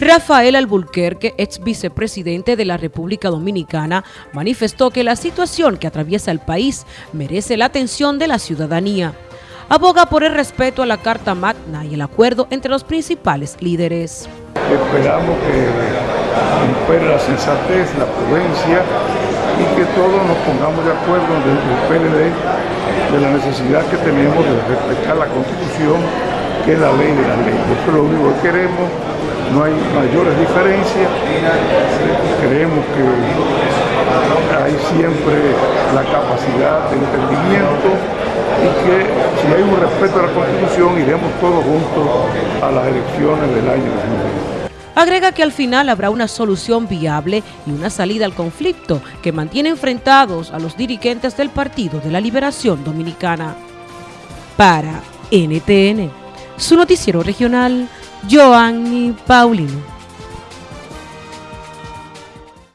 Rafael Alburquerque, ex vicepresidente de la República Dominicana, manifestó que la situación que atraviesa el país merece la atención de la ciudadanía. Aboga por el respeto a la Carta Magna y el acuerdo entre los principales líderes. Esperamos que impere la sensatez, la prudencia y que todos nos pongamos de acuerdo desde el PLD de la necesidad que tenemos de respetar la Constitución, que la ley de la ley. Eso es lo único que queremos no hay mayores diferencias. Creemos que hay siempre la capacidad de entendimiento y que si hay un respeto a la Constitución iremos todos juntos a las elecciones del año 2020. Agrega que al final habrá una solución viable y una salida al conflicto que mantiene enfrentados a los dirigentes del Partido de la Liberación Dominicana. Para NTN, su noticiero regional, Joanny Paulino.